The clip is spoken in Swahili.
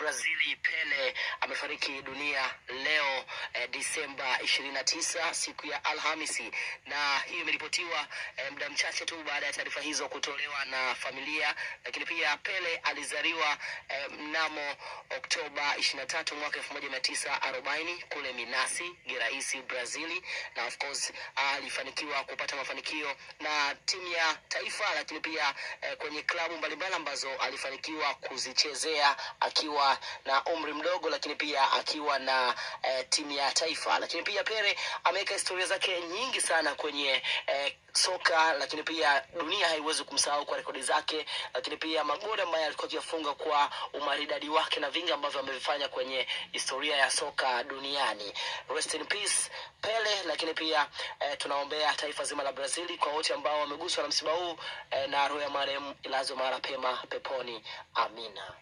Brazili Pele amefariki dunia leo eh, Disemba ishirini na tisa siku ya Alhamisi, na hiyo imeripotiwa eh, muda mchache tu baada ya taarifa hizo kutolewa na familia. Lakini pia Pele alizaliwa eh, mnamo Oktoba ishirini na tatu mwaka elfu moja mia tisa arobaini kule Minasi Geraisi, Brazili, na of course alifanikiwa kupata mafanikio na timu ya taifa, lakini pia eh, kwenye klabu mbalimbali ambazo alifanikiwa kuzichezea na umri mdogo, lakini pia akiwa na eh, timu ya taifa. Lakini pia Pele ameweka historia zake nyingi sana kwenye eh, soka, lakini pia dunia haiwezi kumsahau kwa rekodi zake, lakini pia magoli ambayo alikuwa akiyafunga kwa umaridadi wake na vingi ambavyo amevifanya kwenye historia ya soka duniani. Rest in peace Pele, lakini pia eh, tunaombea taifa zima la Brazili kwa wote ambao wameguswa na msiba huu eh, na roho ya marehemu ilazwe mahali pema peponi. Amina.